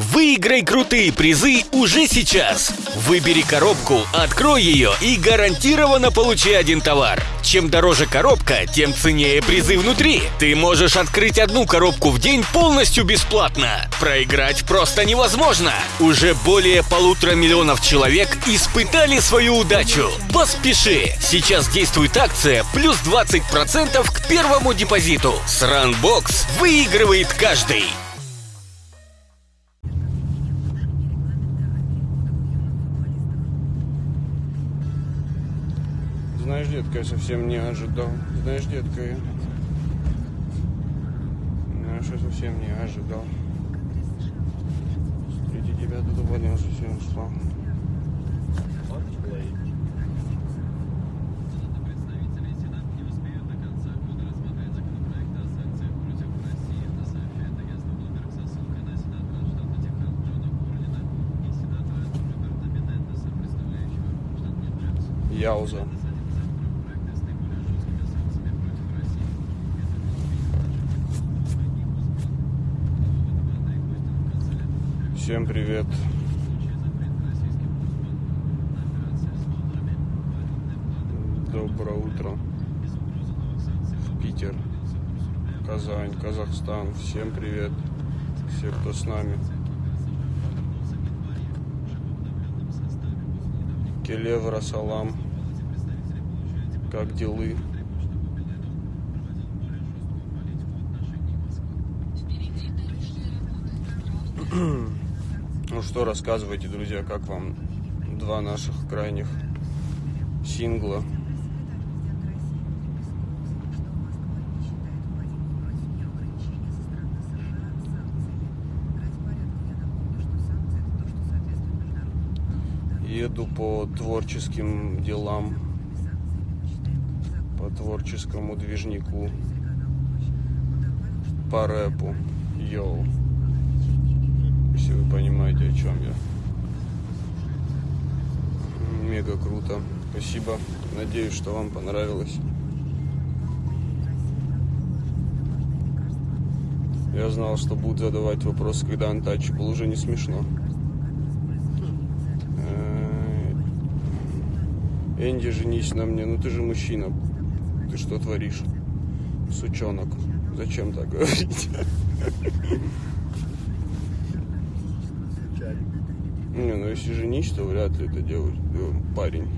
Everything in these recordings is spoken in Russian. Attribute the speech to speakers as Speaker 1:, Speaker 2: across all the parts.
Speaker 1: Выиграй крутые призы уже сейчас. Выбери коробку, открой ее и гарантированно получи один товар. Чем дороже коробка, тем ценнее призы внутри. Ты можешь открыть одну коробку в день полностью бесплатно. Проиграть просто невозможно. Уже более полутора миллионов человек испытали свою удачу. Поспеши! Сейчас действует акция плюс 20% к первому депозиту. С Runbox выигрывает каждый.
Speaker 2: Детка, я совсем не ожидал. Знаешь, детка, я... Знаешь, я совсем не ожидал. Встретить тебя тут понял, совсем спал. Яуза. Всем привет. Доброе утро. В Питер, Казань, Казахстан. Всем привет. Все, кто с нами. Келевра, салам. Как делы? Ну что, рассказывайте, друзья, как вам два наших крайних сингла? Еду по творческим делам, по творческому движнику, по рэпу. Йоу понимаете, о чем я. Мега круто. Спасибо. Надеюсь, что вам понравилось. Я знал, что будут задавать вопрос, когда Untouchable уже не смешно. Э, Энди, женись на мне. Ну ты же мужчина. Ты что творишь? Сучонок. Зачем так говорить? Не, ну если женись, то вряд ли это делает э, парень.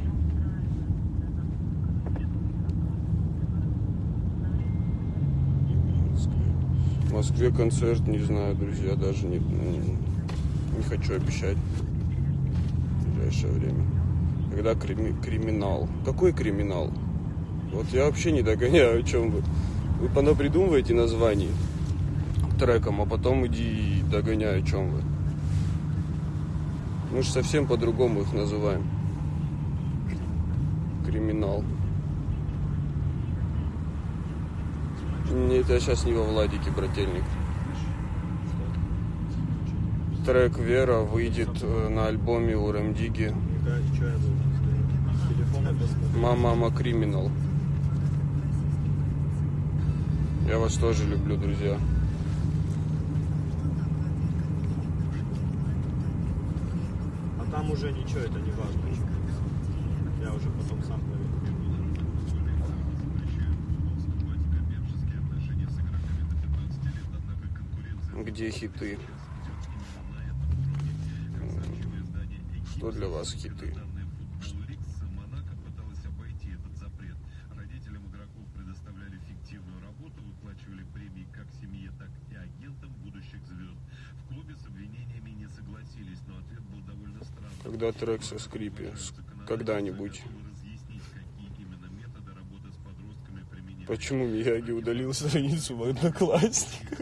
Speaker 2: В Москве концерт, не знаю, друзья, даже не, не, не хочу обещать в ближайшее время. Когда крими, криминал? Какой криминал? Вот я вообще не догоняю, о чем вы. Вы понапридумываете названий треком, а потом иди и догоняй, о чем вы. Мы же совсем по-другому их называем. Криминал. Нет, я сейчас не во Владике, брательник. Трек «Вера» выйдет э, на альбоме у Рамдиги. Мама, мама, криминал. Я вас тоже люблю, друзья.
Speaker 3: там уже ничего, это не важно. Я уже потом сам проверю.
Speaker 2: Где хиты? Что для вас хиты? Когда трек со скрипи? Когда-нибудь. Почему Мияги удалил страницу в Одноклассниках?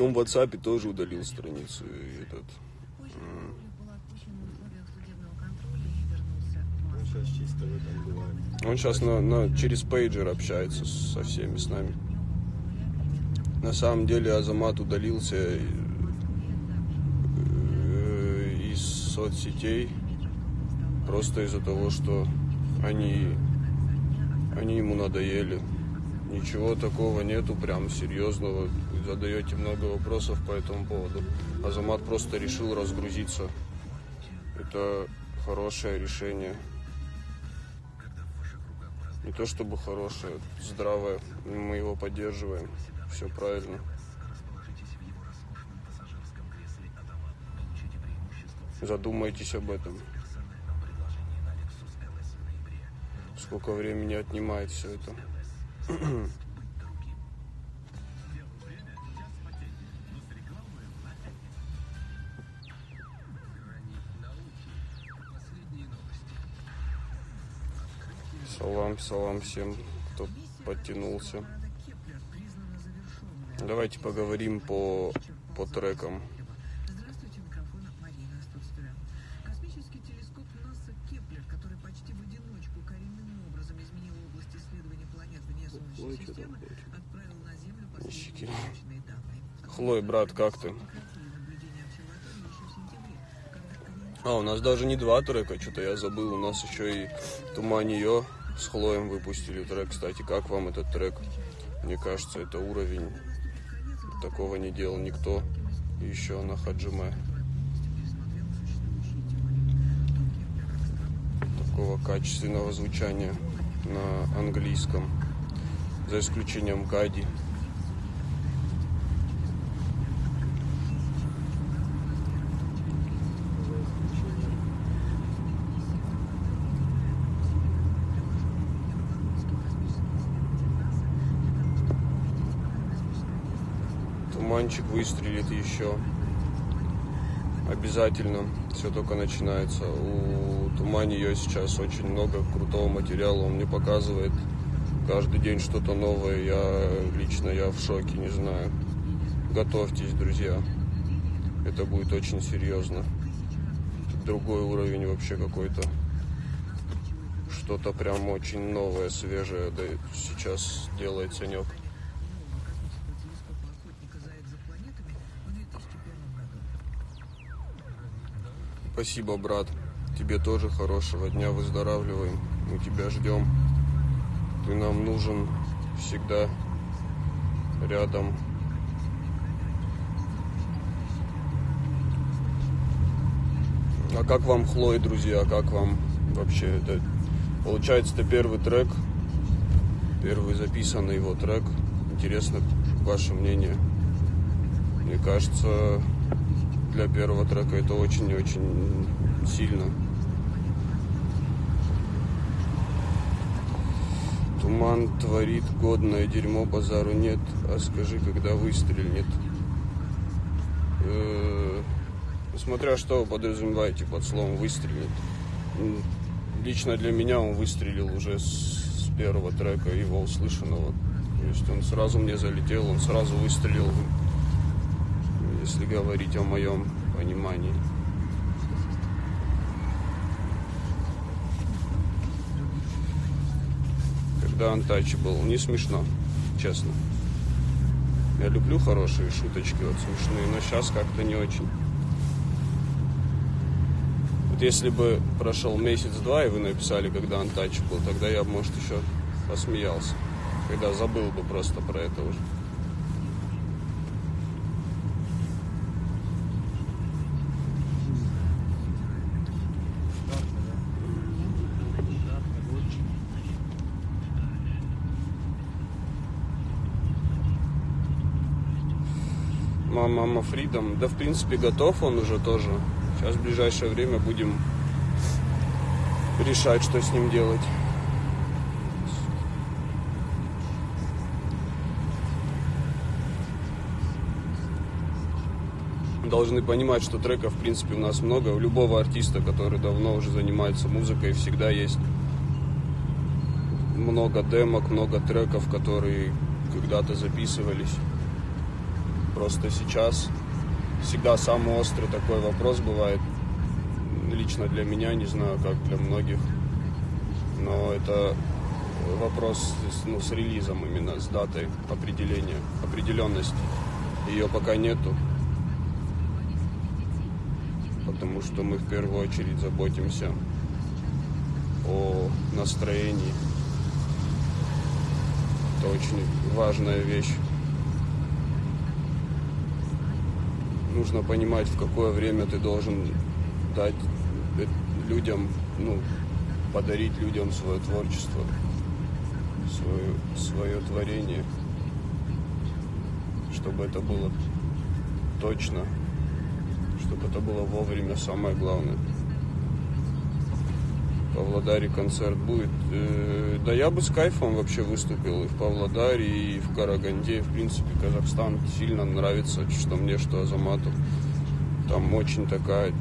Speaker 2: Он в WhatsApp тоже удалил страницу. и Этот.
Speaker 3: Он сейчас
Speaker 2: на, на, через пейджер общается со всеми с нами. На самом деле Азамат удалился э, из соцсетей просто из-за того, что они, они ему надоели. Ничего такого нету, прям серьезного. задаете много вопросов по этому поводу. Азамат просто решил разгрузиться. Это хорошее решение. Не то чтобы хорошее, здравое. Мы его поддерживаем. Все правильно. Задумайтесь об этом. Сколько времени отнимает все это. Салам, салам всем, кто подтянулся. Давайте поговорим по, по трекам. Ой, что там
Speaker 4: данные.
Speaker 2: Хлой, брат, как ты? А, у нас даже не два трека, что-то я забыл. У нас еще и Туман ее с Хлоем выпустили трек. Кстати, как вам этот трек? Мне кажется, это уровень. Такого не делал никто еще на Хаджиме. Такого качественного звучания на английском. За исключением Гади. Туманчик выстрелит еще. Обязательно. Все только начинается. У Тумани ее сейчас очень много крутого материала. Он мне показывает каждый день что-то новое. Я лично я в шоке, не знаю. Готовьтесь, друзья. Это будет очень серьезно. Другой уровень вообще какой-то. Что-то прям очень новое, свежее. Да сейчас делает Санек.
Speaker 4: космического телескопа охотника за экзопланетами в 2001 году.
Speaker 2: Спасибо, брат. Тебе тоже хорошего дня, выздоравливаем. Мы тебя ждем. Ты нам нужен всегда рядом. А как вам Хлой, друзья? Как вам вообще это? Получается, это первый трек, первый записанный его трек. Интересно ваше мнение. Мне кажется, для первого трека это очень и очень сильно. Туман творит годное дерьмо, базару нет, а скажи, когда выстрелит. Э, Смотря что вы подразумеваете под словом выстрелит. Лично для меня он выстрелил уже с, с первого трека его услышанного. То есть он сразу мне залетел, он сразу выстрелил если говорить о моем понимании. Антачи был, не смешно, честно. Я люблю хорошие шуточки, вот смешные, но сейчас как-то не очень. Вот если бы прошел месяц-два, и вы написали, когда был, тогда я, бы, может, еще посмеялся. Когда забыл бы просто про это уже. Мама, Фридом. Да, в принципе, готов он уже тоже. Сейчас в ближайшее время будем решать, что с ним делать. Должны понимать, что треков, в принципе, у нас много. У любого артиста, который давно уже занимается музыкой, всегда есть много демок, много треков, которые когда-то записывались. Просто сейчас всегда самый острый такой вопрос бывает. Лично для меня, не знаю, как для многих. Но это вопрос ну, с релизом именно, с датой определения, определенности. Ее пока нету. Потому что мы в первую очередь заботимся о настроении. Это очень важная вещь. Нужно понимать, в какое время ты должен дать э, людям, ну, подарить людям свое творчество, свое, свое творение, чтобы это было точно, чтобы это было вовремя, самое главное. В Павлодаре концерт будет. Э, Да я бы с кайфом вообще выступил и в Павлодаре, и в Караганде. В принципе, Казахстан сильно нравится, что мне, что Азамату. Там очень такая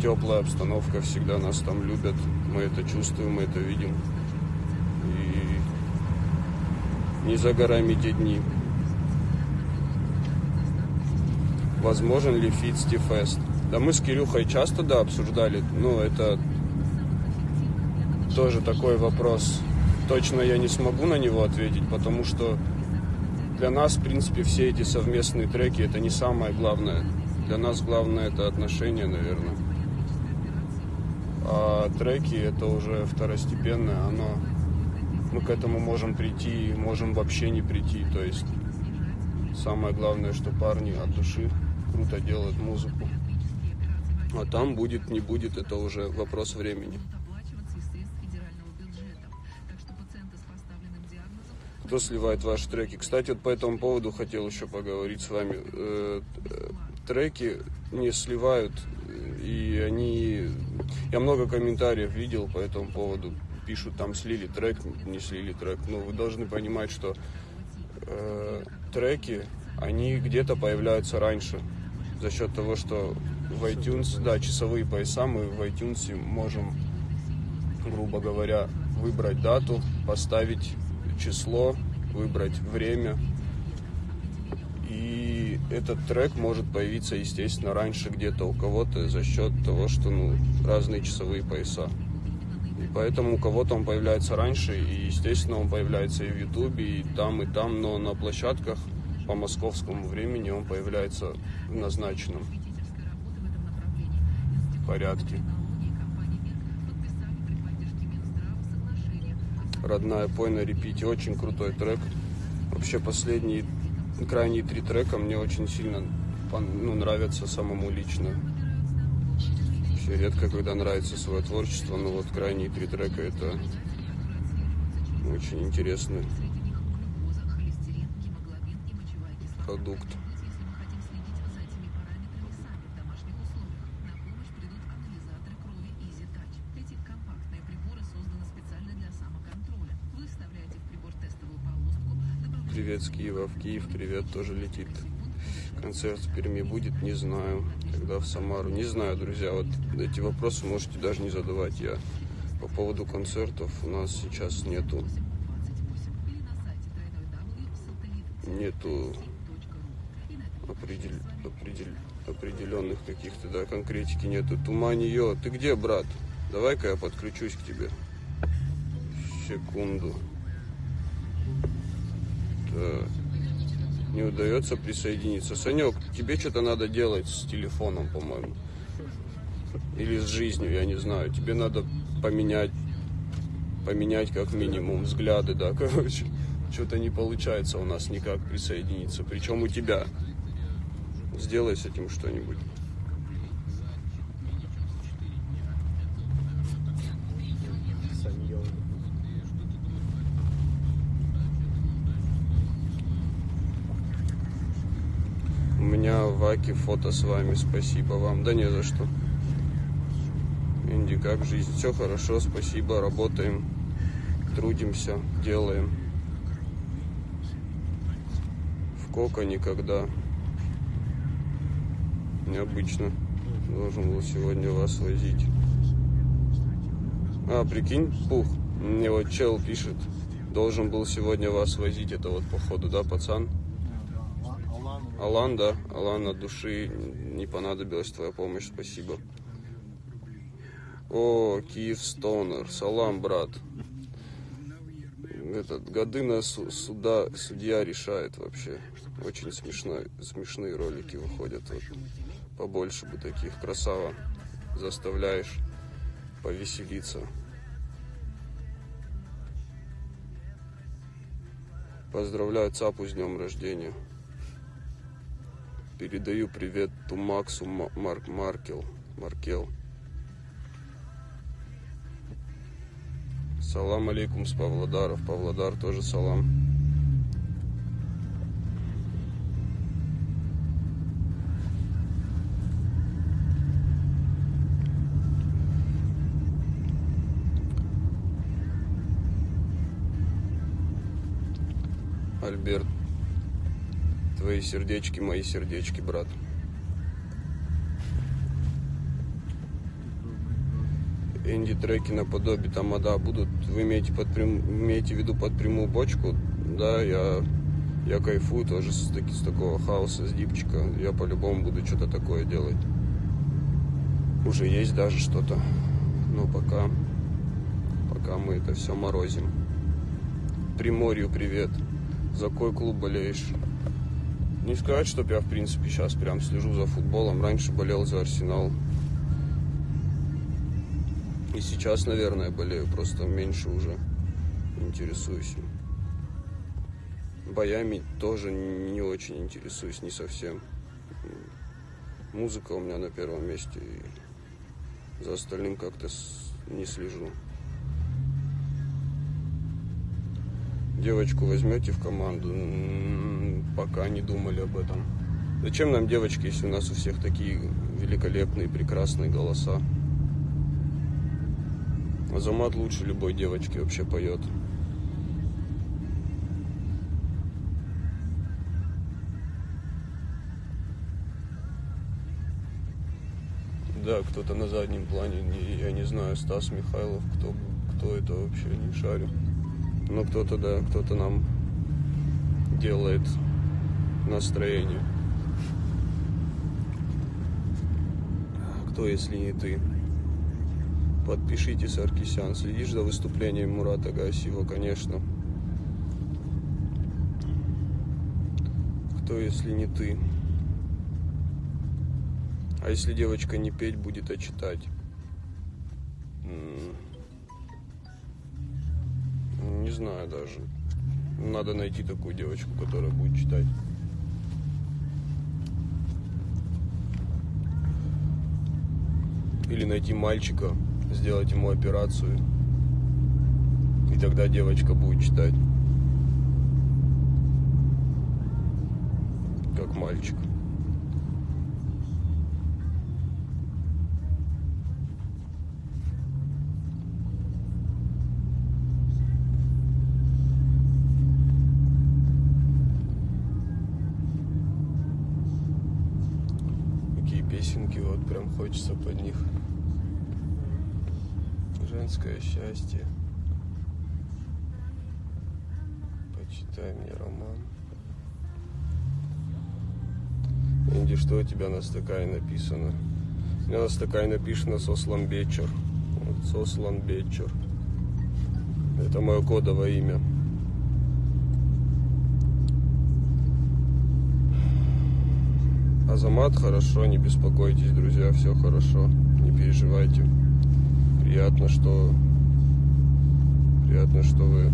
Speaker 2: теплая обстановка, всегда нас там любят. Мы это чувствуем, мы это видим. И не за горами те дни. Возможен ли feat Фест? Да мы с Кирюхой часто, да, обсуждали. Ну, это тоже такой вопрос. Точно я не смогу на него ответить, потому что для нас, в принципе, все эти совместные треки это не самое главное. Для нас главное это отношения, наверное. А треки это уже второстепенное, оно мы к этому можем прийти, можем вообще не прийти. То есть самое главное, что парни от души круто делают музыку. А там будет, не будет, это уже вопрос времени. Кто сливает ваши треки? Кстати, вот по этому поводу хотел еще поговорить с вами. Э, Треки не сливают, и они... Я много комментариев видел по этому поводу. Пишут, там слили трек, не слили трек. Ну, вы должны понимать, что э, треки, они где-то появляются раньше. За счет того, что в iTunes, да, часовые пояса, мы в iTunes можем грубо говоря, выбрать дату, поставить число, выбрать время. И этот трек может появиться, естественно, раньше где-то у кого-то за счет того, что ну, разные часовые пояса. И поэтому у кого-то он появляется раньше, и, естественно, он появляется и в Ютубе, и там, и там, но на площадках по московскому времени он появляется в назначенном порядке. Родная пой на репите. Очень крутой трек. Вообще последние крайние три трека мне очень сильно ну, нравятся самому лично. Вообще редко, когда нравится свое творчество, но вот крайние три трека это очень интересный продукт. Привет с Киева в Киев, привет тоже летит. Концерт в Перми будет, не знаю. Когда в Самару, не знаю, друзья. Вот эти вопросы можете даже не задавать. Я по поводу концертов у нас сейчас нету нету определь, определь, определенных каких-то, да, конкретики нету. Туманье, ты где, брат? Давай-ка я подключусь к тебе. Секунду. Так. Не удается присоединиться. Санек, тебе что-то надо делать с телефоном, по-моему. Или с жизнью, я не знаю. Тебе надо поменять, поменять как минимум взгляды, да, короче. Что-то не получается у нас никак присоединиться. Причем у тебя. Сделай с этим что-нибудь.
Speaker 3: Саньон.
Speaker 2: У меня в Аке фото с вами. Спасибо вам. Да не за что. Инди, как жизнь? Все хорошо, спасибо. Работаем, трудимся, делаем. В Кока никогда. Необычно. Должен был сегодня вас возить. А, прикинь, пух. Мне вот чел пишет. Должен был сегодня вас возить. Это вот походу, да, пацан? Алан, да, Алан от души не понадобилась твоя помощь, спасибо. О, Киев Стонер, салам, брат. Этот, годы на су- суда, судья решает вообще. Очень смешно, смешные ролики выходят. Вот. Побольше бы таких, красава. Заставляешь повеселиться. Поздравляю Цапу с днем рождения. Передаю привет Тумаксу Ма- Мар- Маркел. Маркел. Салам алейкум с Павлодара. В Павлодар тоже салам. Альберт, твои сердечки, мои сердечки, брат. Инди треки наподобие тамада будут. Вы имеете, под прям- имеете в виду под прямую бочку? Да, я, я кайфую тоже с, таки, с такого хаоса, с дипчика. Я по-любому буду что-то такое делать. Уже есть даже что-то. Но пока, пока мы это все морозим. Приморью привет. За какой клуб болеешь? Не сказать, чтоб я, в принципе, сейчас прям слежу за футболом. Раньше болел за Арсенал. И сейчас, наверное, болею, просто меньше уже интересуюсь. Боями тоже не очень интересуюсь, не совсем. Музыка у меня на первом месте, и за остальным как-то не слежу. Девочку возьмете в команду? Пока не думали об этом. Зачем нам девочки, если у нас у всех такие великолепные, прекрасные голоса? Азамат лучше любой девочки вообще поет. Да, кто-то на заднем плане, не- я не знаю, Стас Михайлов, кто, кто это вообще, не шарю. Но кто-то, да, кто-то нам делает настроение. Кто, если не ты? Подпишитесь, Аркисян. Следишь за выступлением Мурата Гасиева, конечно. Кто, если не ты? А если девочка не петь будет, а читать? Не знаю даже. Надо найти такую девочку, которая будет читать. Или найти мальчика, сделать ему операцию. И тогда девочка будет читать. Как мальчик. Песенки, вот прям хочется под них. Женское счастье. Почитай мне роман. Инди, что у тебя на стакане написано? У меня на стакане написано Сослан Бечер. Вот, Сослан Бечер. Это мое кодовое имя. Азамат хорошо, не беспокойтесь, друзья, все хорошо, не переживайте. Приятно, что приятно, что вы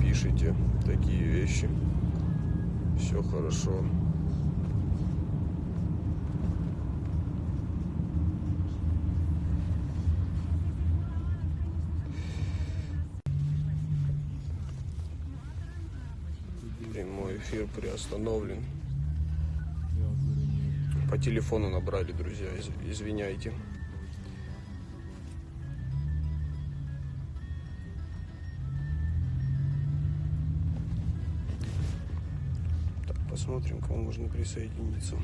Speaker 2: пишете такие вещи. Все хорошо. Эфир приостановлен. По телефону набрали, друзья, из- извиняйте. Так, посмотрим, кому можно присоединиться.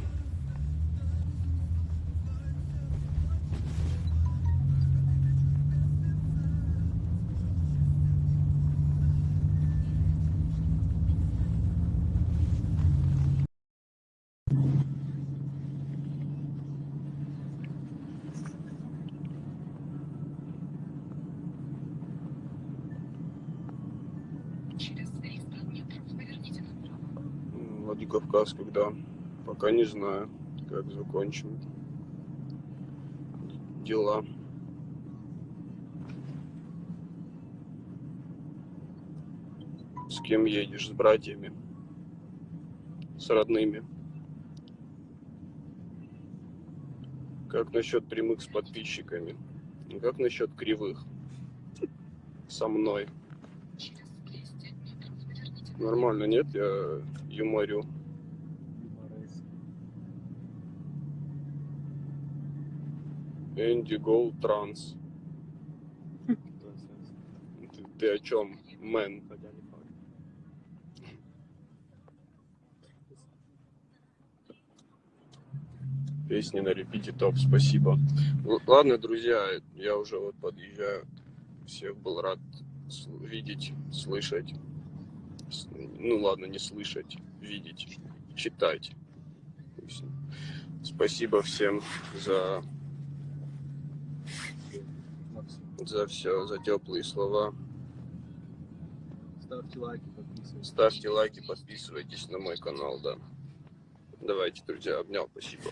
Speaker 2: М, Владикавказ когда? Пока не знаю, как закончим дела. С кем едешь? С братьями? с родными. Как насчет прямых с подписчиками? Ну, Как насчет кривых? Со мной.
Speaker 5: Через 200 метров поверните
Speaker 2: Нормально, нет? Я юморю. Энди Гоу Транс. Ты, о чем, мэн? Песни на репите топ, спасибо. Л- Ладно, друзья, я уже вот подъезжаю. Всех был рад видеть, слышать. Ну ладно, не слышать, видеть, читать. Спасибо всем за, за все, за теплые слова.
Speaker 3: Ставьте лайки, подписывайтесь.
Speaker 2: Ставьте лайки, подписывайтесь на мой канал, да. Давайте, друзья, обнял, спасибо.